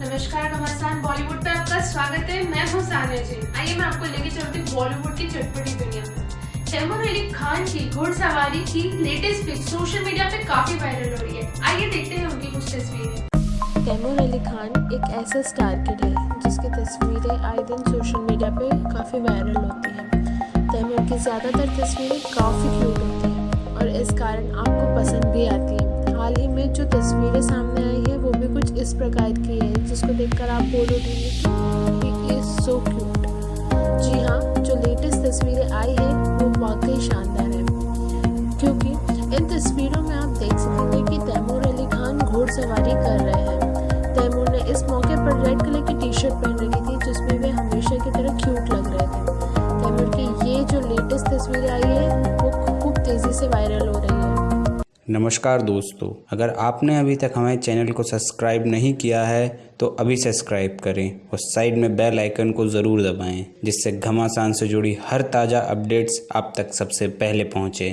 नमस्कार घमासान बॉलीवुड पे आपका स्वागत है। मैं हूँ सानिया जी। आइए मैं आपको लेके चलती हूँ बॉलीवुड की चटपटी दुनिया में तैमूर अली खान की घुड़सवारी की लेटेस्ट पिक सोशल मीडिया पे काफ़ी वायरल हो रही है। आइए देखते हैं उनकी कुछ तस्वीरें। तैमूर अली खान एक ऐसा स्टार किड है जिसकी तस्वीरें आए दिन सोशल मीडिया पे काफ़ी वायरल होती हैं। तैमूर की ज़्यादातर तस्वीरें काफ़ी क्यूट होती हैं और इस कारण आपको पसंद भी आती हैं। हाल ही में इस प्रकार की है, जिसको देखकर आप बोल उठेंगे कि ही इज़ सो क्यूट जी हाँ जो लेटेस्ट तस्वीरें आई है, वो वाकई शानदार है। क्योंकि इन तस्वीरों में आप देख सकेंगे कि तैमूर अली खान घोड़सवारी कर रहे हैं। तैमूर ने इस मौके पर रेड कलर की टी शर्ट पहन रखी थी, जिसमें वे हमेशा की तरह क्यूट लग रहे थे। तैमूर की ये जो लेटेस्ट तस्वीरें आई है, वो खूब तेज़ी से वायरल है नमस्कार दोस्तों, अगर आपने अभी तक हमारे चैनल को सब्सक्राइब नहीं किया है तो अभी सब्सक्राइब करें और साइड में बेल आइकन को ज़रूर दबाएँ, जिससे घमासान से जुड़ी हर ताज़ा अपडेट्स आप तक सबसे पहले पहुँचे।